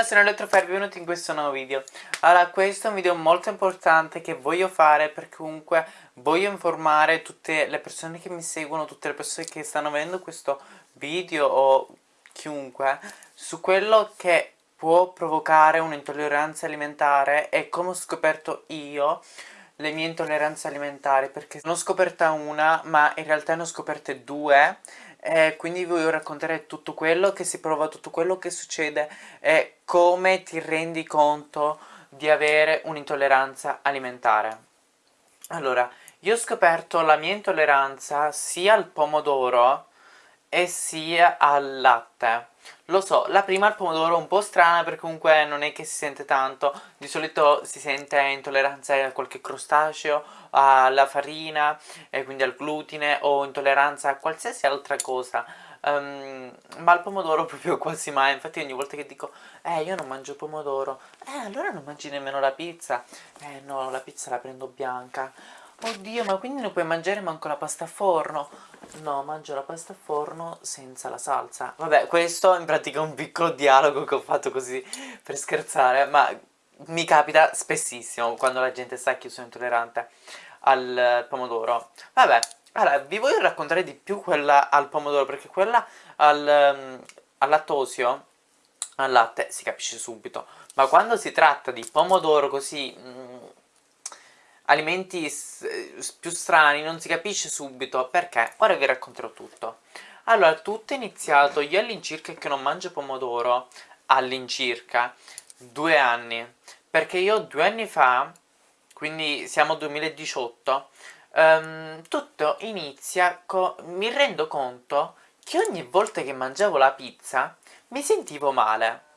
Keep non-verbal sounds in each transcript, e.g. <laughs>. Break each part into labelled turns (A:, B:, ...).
A: Buongiorno, sono Elettrofire, benvenuti in questo nuovo video. Allora, questo è un video molto importante che voglio fare perché comunque voglio informare tutte le persone che mi seguono, tutte le persone che stanno vedendo questo video o chiunque su quello che può provocare un'intolleranza alimentare e come ho scoperto io le mie intolleranze alimentari perché non ho scoperta una ma in realtà ne ho scoperte due e quindi vi voglio raccontare tutto quello che si prova, tutto quello che succede e come ti rendi conto di avere un'intolleranza alimentare. Allora, io ho scoperto la mia intolleranza sia al pomodoro e sia al latte. Lo so, la prima al pomodoro un po' strana perché comunque non è che si sente tanto, di solito si sente intolleranza a qualche crostaceo, alla farina, e quindi al glutine o intolleranza a qualsiasi altra cosa. Um, ma al pomodoro <laughs> proprio quasi mai, infatti ogni volta che dico eh io non mangio pomodoro, eh allora non mangi nemmeno la pizza, eh no la pizza la prendo bianca, oddio ma quindi non puoi mangiare manco la pasta a forno, No, mangio la pasta a forno senza la salsa. Vabbè, questo in pratica è un piccolo dialogo che ho fatto così per scherzare, ma mi capita spessissimo quando la gente sa che io sono intollerante al pomodoro. Vabbè, allora, vi voglio raccontare di più quella al pomodoro, perché quella al, um, al lattosio, al latte, si capisce subito. Ma quando si tratta di pomodoro così... Alimenti più strani non si capisce subito perché, ora vi racconterò tutto. Allora, tutto è iniziato, io all'incirca che non mangio pomodoro, all'incirca, due anni, perché io due anni fa, quindi siamo 2018, um, ehm, tutto inizia, mi rendo conto che ogni volta che mangiavo la pizza mi sentivo male.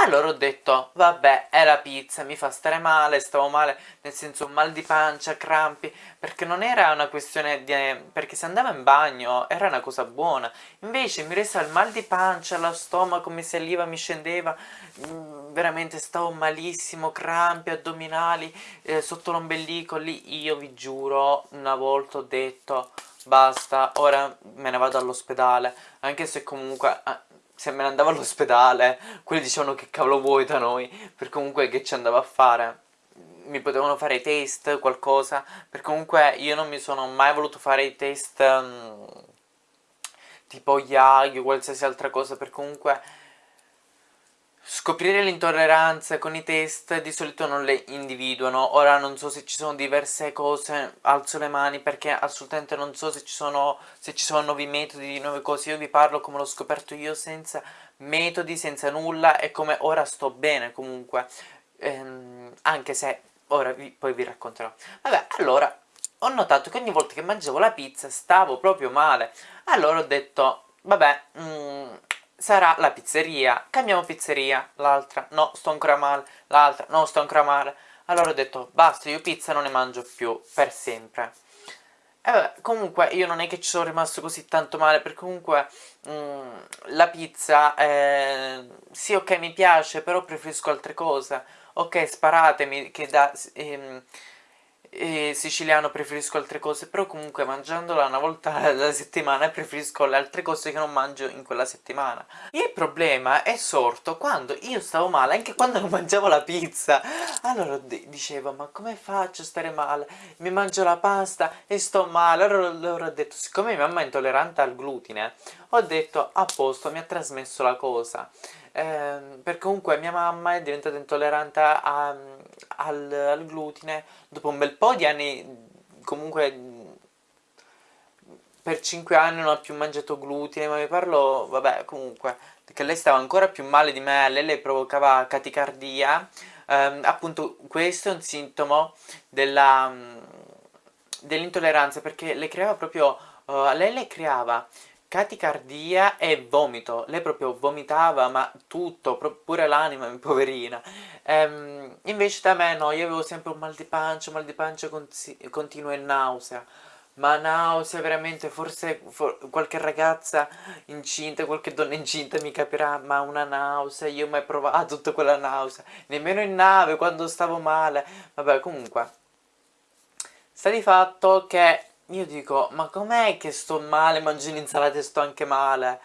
A: Allora ho detto, vabbè, è la pizza, mi fa stare male, stavo male, nel senso mal di pancia, crampi, perché non era una questione di... perché se andavo in bagno era una cosa buona, invece mi resa il mal di pancia, lo stomaco mi saliva, mi scendeva, mm, veramente stavo malissimo, crampi, addominali, eh, sotto l'ombelico, lì io vi giuro, una volta ho detto, basta, ora me ne vado all'ospedale, anche se comunque... Eh, se me ne andavo all'ospedale, quelli dicevano che cavolo vuoi da noi, per comunque che ci andavo a fare. Mi potevano fare i test, qualcosa, per comunque io non mi sono mai voluto fare i test um, tipo IAG o qualsiasi altra cosa, per comunque Scoprire le intolleranze con i test di solito non le individuano, ora non so se ci sono diverse cose, alzo le mani perché assolutamente non so se ci sono, se ci sono nuovi metodi, nuove cose, io vi parlo come l'ho scoperto io senza metodi, senza nulla e come ora sto bene comunque, ehm, anche se ora vi, poi vi racconterò. Vabbè, allora ho notato che ogni volta che mangiavo la pizza stavo proprio male, allora ho detto, vabbè, mm, sarà la pizzeria, cambiamo pizzeria, l'altra, no, sto ancora male, l'altra, no, sto ancora male. Allora ho detto, basta, io pizza non ne mangio più, per sempre. E vabbè, comunque io non è che ci sono rimasto così tanto male, perché comunque mm, la pizza, eh, sì ok mi piace, però preferisco altre cose. Ok, sparatemi, che da... Ehm, e siciliano preferisco altre cose, però comunque mangiandola una volta <laughs> alla settimana preferisco le altre cose che non mangio in quella settimana. Il problema è sorto quando io stavo male, anche quando <laughs> non mangiavo la pizza. Allora dicevo, ma come faccio a stare male? Mi mangio la pasta e sto male. Allora, allora ho detto, siccome mia mamma è intollerante al glutine, ho detto, a posto, mi ha trasmesso la cosa. Eh, perché comunque mia mamma è diventata intollerante a, al, al glutine dopo un bel po' di anni, comunque per 5 anni non ho più mangiato glutine, ma vi parlo, vabbè, comunque, perché lei stava ancora più male di me, lei le provocava caticardia, ehm, appunto questo è un sintomo dell'intolleranza, perché le creava proprio, uh, lei le creava caticardia e vomito, lei proprio vomitava ma tutto, pure l'anima, <laughs> poverina. Ehm, invece da me no, io avevo sempre un mal di pancia, mal di pancia continuo e nausea. Ma nausea veramente, forse for qualche ragazza incinta, qualche donna incinta mi capirà, ma una nausea, io ho mai provato tutta quella nausea, nemmeno in nave quando stavo male, vabbè comunque. Sta di fatto che io dico, ma com'è che sto male, mangio l'insalata e sto anche male?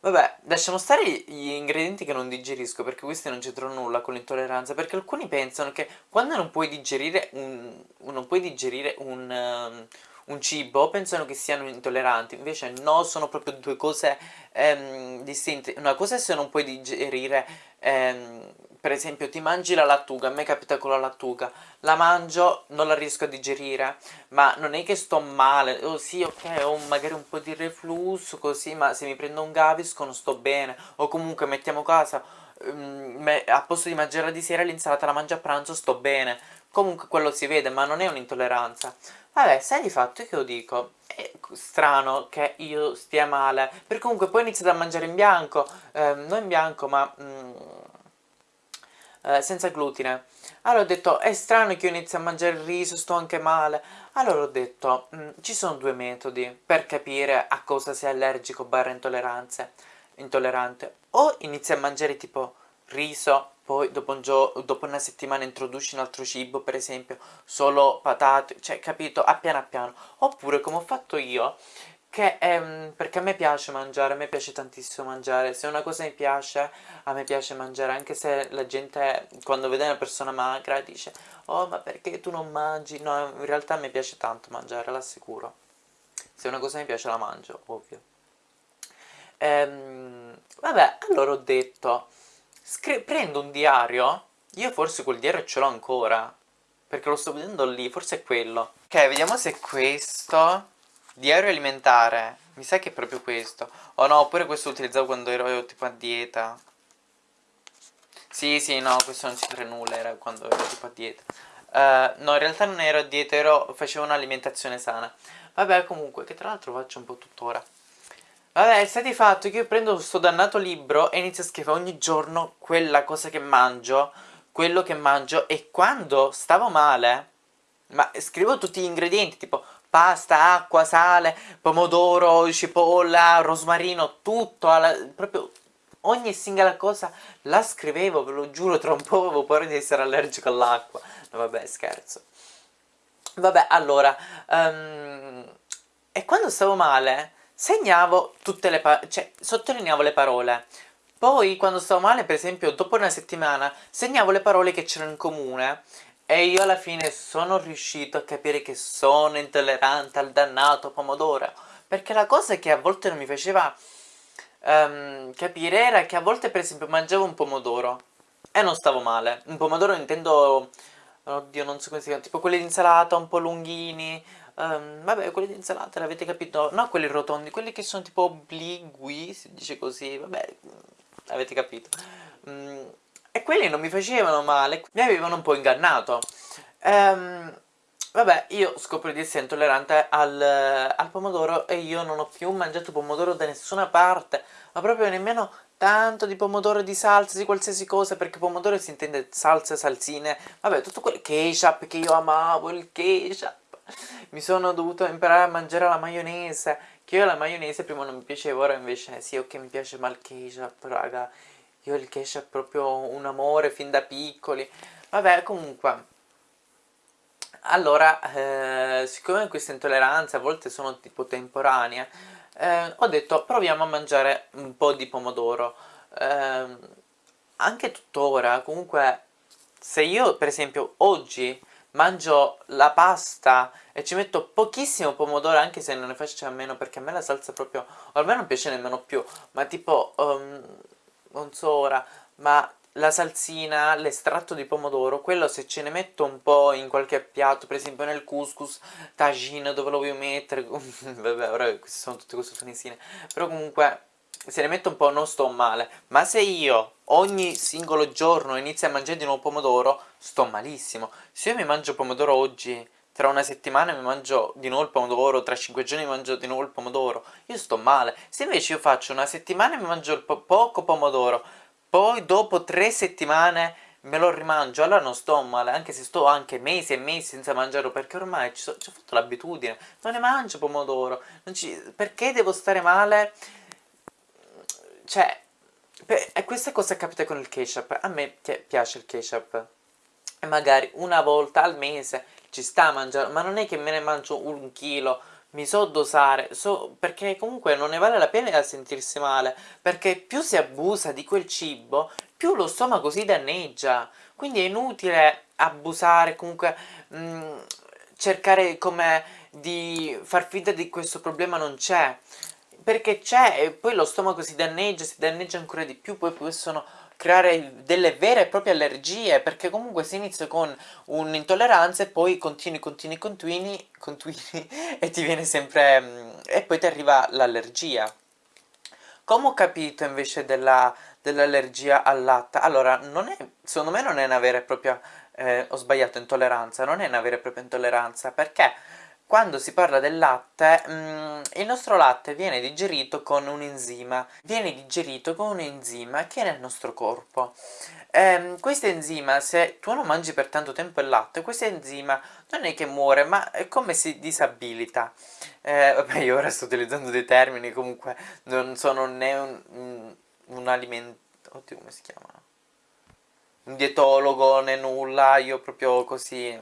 A: Vabbè, lasciamo stare gli ingredienti che non digerisco, perché questi non c'entrano nulla con l'intolleranza, perché alcuni pensano che quando non puoi digerire un, non puoi digerire un, um, un cibo, pensano che siano intolleranti, invece no, sono proprio due cose um, distinte. Una cosa è se non puoi digerire um, per esempio ti mangi la lattuga, a me capita con la lattuga, la mangio, non la riesco a digerire, ma non è che sto male, oh sì ok ho magari un po' di reflusso così, ma se mi prendo un Gaviscon sto bene, o comunque mettiamo casa, um, a posto di mangiare di sera l'insalata la mangio a pranzo sto bene, comunque quello si vede, ma non è un'intolleranza. Vabbè, sai di fatto che io dico, è strano che io stia male, perché comunque poi ho iniziato a mangiare in bianco, eh, non in bianco ma... Mm, eh, senza glutine. Allora ho detto, è strano che io inizi a mangiare il riso, sto anche male. Allora ho detto, mm, ci sono due metodi per capire a cosa sei allergico barra intolleranze, intollerante. O inizi a mangiare tipo riso, poi dopo, un dopo una settimana introduci un altro cibo, per esempio, solo patate, cioè capito, a piano a piano. Oppure come ho fatto io, che ehm, perché a me piace mangiare, a me piace tantissimo mangiare, se una cosa mi piace, a me piace mangiare, anche se la gente quando vede una persona magra dice oh ma perché tu non mangi, no in realtà a me piace tanto mangiare, l'assicuro, se una cosa mi piace la mangio, ovvio. Ehm, vabbè, allora ho detto, prendo un diario, io forse quel diario ce l'ho ancora, perché lo sto vedendo lì, forse è quello. Ok, vediamo se è questo Diario alimentare, mi sa che è proprio questo. Oh no, oppure questo lo utilizzavo quando ero tipo a dieta. Sì, sì, no, questo non c'entra nulla, era quando ero tipo a dieta. Uh, no, in realtà non ero a dieta, ero, facevo un'alimentazione sana. Vabbè, comunque, che tra l'altro faccio un po' tuttora. Vabbè, sta di fatto che io prendo questo dannato libro e inizio a scrivere ogni giorno quella cosa che mangio, quello che mangio, e quando stavo male, ma scrivo tutti gli ingredienti, tipo pasta, acqua, sale, pomodoro, cipolla, rosmarino, tutto, alla, proprio ogni singola cosa la scrivevo, ve lo giuro, tra un po' avevo paura di essere allergico all'acqua. No, vabbè, scherzo. Vabbè, allora, um, e quando stavo male, segnavo tutte le parole, cioè, sottolineavo le parole. Poi, quando stavo male, per esempio, dopo una settimana, segnavo le parole che c'erano in comune e io alla fine sono riuscito a capire che sono intollerante al dannato pomodoro. Perché la cosa che a volte non mi faceva um, capire era che a volte per esempio mangiavo un pomodoro e non stavo male. Un pomodoro intendo, oddio non so come si chiama, tipo quelli di insalata un po' lunghini. Um, vabbè, quelli di insalata l'avete capito? No, quelli rotondi, quelli che sono tipo obligui, si dice così, vabbè, avete capito. Mm, e quelli non mi facevano male, mi avevano un po' ingannato. Ehm, vabbè, io scopro di essere intollerante al, al pomodoro e io non ho più mangiato pomodoro da nessuna parte, ma proprio nemmeno tanto di pomodoro, di salsa, di qualsiasi cosa, perché pomodoro si intende salsa, salsine, vabbè, tutto quel ketchup che io amavo, il ketchup. Mi sono dovuto imparare a mangiare la maionese, che io la maionese prima non mi piaceva, ora invece sì, ok, mi piace ma il ketchup, raga. Io il ketchup è proprio un amore fin da piccoli. Vabbè, comunque. Allora, eh, siccome queste intolleranze a volte sono tipo temporanee, eh, ho detto proviamo a mangiare un po' di pomodoro. Eh, anche tuttora, comunque, se io per esempio oggi mangio la pasta e ci metto pochissimo pomodoro anche se non ne faccio a meno perché a me la salsa proprio ormai non piace nemmeno più ma tipo um, non so ora, ma la salsina, l'estratto di pomodoro, quello se ce ne metto un po' in qualche piatto, per esempio nel couscous, tagine, dove lo voglio mettere, <laughs> vabbè, ora queste sono tutte cose tunisine, però comunque se ne metto un po' non sto male, ma se io ogni singolo giorno inizio a mangiare di nuovo pomodoro, sto malissimo. Se io mi mangio pomodoro oggi, tra una settimana mi mangio di nuovo il pomodoro, tra cinque giorni mi mangio di nuovo il pomodoro, io sto male. Se invece io faccio una settimana e mi mangio po poco pomodoro, poi dopo tre settimane me lo rimangio, allora non sto male, anche se sto anche mesi e mesi senza mangiarlo, perché ormai ci, so, ci ho fatto l'abitudine, non ne mangio pomodoro, ci, perché devo stare male? Cioè, e questa cosa capita con il ketchup, a me piace il ketchup, magari una volta al mese ci sta a mangiare, ma non è che me ne mangio un chilo, mi so dosare, so, perché comunque non ne vale la pena sentirsi male, perché più si abusa di quel cibo, più lo stomaco si danneggia, quindi è inutile abusare, comunque mh, mm, cercare come di far finta di questo problema non c'è, perché c'è e poi lo stomaco si danneggia, si danneggia ancora di più, poi possono creare delle vere e proprie allergie, perché comunque si inizia con un'intolleranza e poi continui, continui, continui, continui <laughs> e ti viene sempre... Mm, e poi ti arriva l'allergia. Come ho capito invece dell'allergia dell al latte? Allora, non è, secondo me non è una vera e propria, eh, ho sbagliato, intolleranza, non è una vera e propria intolleranza, perché quando si parla del latte, mm, il nostro latte viene digerito con un enzima, viene digerito con un enzima che è nel nostro corpo. Ehm, questo enzima, se tu non mangi per tanto tempo il latte, questo enzima non è che muore, ma è come si disabilita. Eh, vabbè, io ora sto utilizzando dei termini, comunque non sono né un, un, alimento... Oddio, come si chiama? Un dietologo né nulla, io proprio così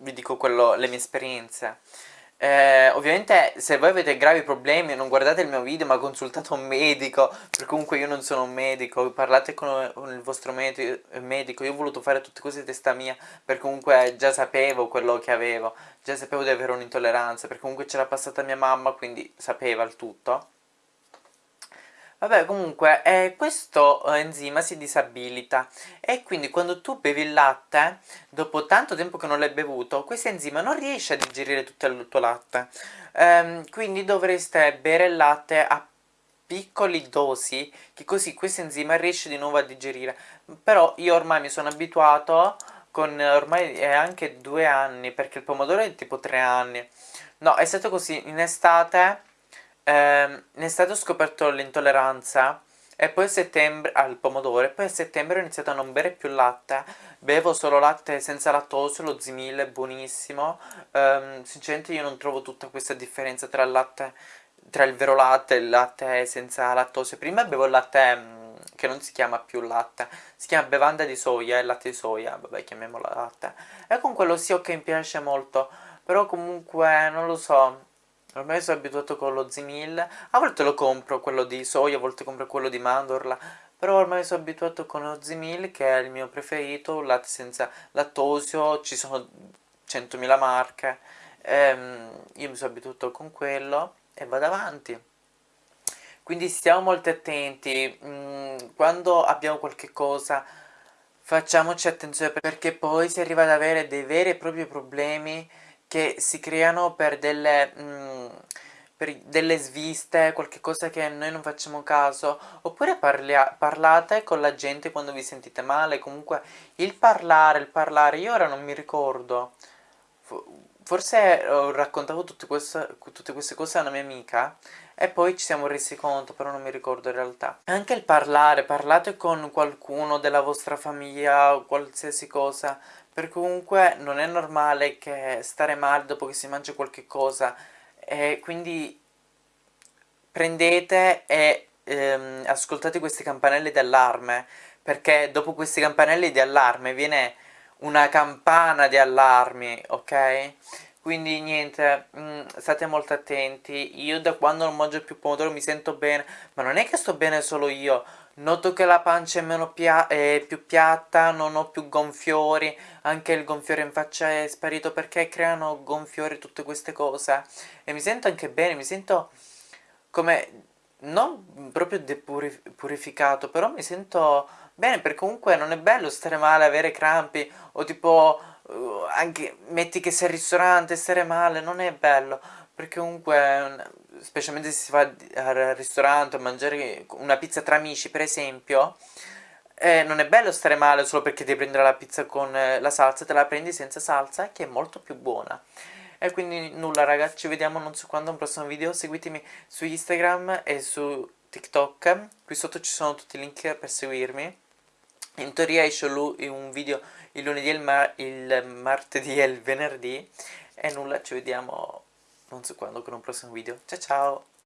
A: vi dico quello, le mie esperienze. Eh, ovviamente se voi avete gravi problemi non guardate il mio video ma consultate un medico perché comunque io non sono un medico parlate con, con il vostro medico io ho voluto fare tutte cose di testa mia perché comunque già sapevo quello che avevo già sapevo di avere un'intolleranza perché comunque c'era passata mia mamma quindi sapeva il tutto Vabbè comunque eh, questo eh, enzima si disabilita e quindi quando tu bevi il latte, dopo tanto tempo che non l'hai bevuto, questo enzima non riesce a digerire tutto il tuo latte. Ehm, quindi dovreste bere il latte a piccoli dosi, che così questo enzima riesce di nuovo a digerire. Però io ormai mi sono abituato con ormai è anche due anni, perché il pomodoro è tipo tre anni. No, è stato così, in estate eh, in estate ho scoperto l'intolleranza e poi a settembre al pomodoro e poi a settembre ho iniziato a non bere più latte. Bevo solo latte senza lattosio, lo Zimil è buonissimo. Um, sinceramente io non trovo tutta questa differenza tra il latte tra il vero latte e il latte senza lattosio. Prima bevo il latte um, che non si chiama più latte si chiama bevanda di soia, il latte di soia vabbè chiamiamola latte. E con quello sì ok mi piace molto però comunque non lo so Ormai sono abituato con lo Zimil, a volte lo compro quello di soia, a volte compro quello di mandorla, però ormai sono abituato con lo Zimil che è il mio preferito, latte senza lattosio, ci sono 100.000 marche, ehm, io mi sono abituato con quello e vado avanti. Quindi stiamo molto attenti, mm, quando abbiamo qualche cosa facciamoci attenzione perché poi si arriva ad avere dei veri e propri problemi che si creano per delle, mm, per delle sviste, qualche cosa che noi non facciamo caso, oppure parlia, parlate con la gente quando vi sentite male, comunque il parlare, il parlare, io ora non mi ricordo, forse ho raccontato tutte queste, tutte queste cose a una mia amica e poi ci siamo resi conto, però non mi ricordo in realtà. Anche il parlare, parlate con qualcuno della vostra famiglia, qualsiasi cosa, perché comunque non è normale che stare male dopo che si mangia qualche cosa e quindi prendete e ehm, ascoltate queste campanelle di allarme perché dopo queste campanelle di allarme viene una campana di allarmi, ok? Quindi niente, mh, mm, state molto attenti, io da quando non mangio più pomodoro mi sento bene, ma non è che sto bene solo io, Noto che la pancia è, pia è, più piatta, non ho più gonfiori, anche il gonfiore in faccia è sparito perché creano gonfiori tutte queste cose. E mi sento anche bene, mi sento come, non proprio depurificato, però mi sento bene perché comunque non è bello stare male, avere crampi o tipo uh, anche metti che sei al ristorante, stare male, non è bello. Perché comunque specialmente se si va al ristorante a mangiare una pizza tra amici per esempio eh, non è bello stare male solo perché devi prendere la pizza con eh, la salsa te la prendi senza salsa che è molto più buona. E quindi nulla ragazzi ci vediamo non so quando un prossimo video. Seguitemi su Instagram e su TikTok. Qui sotto ci sono tutti i link per seguirmi in teoria esce un video il lunedì, il, mar il martedì e il venerdì e nulla ci vediamo non so quando con un prossimo video. Ciao ciao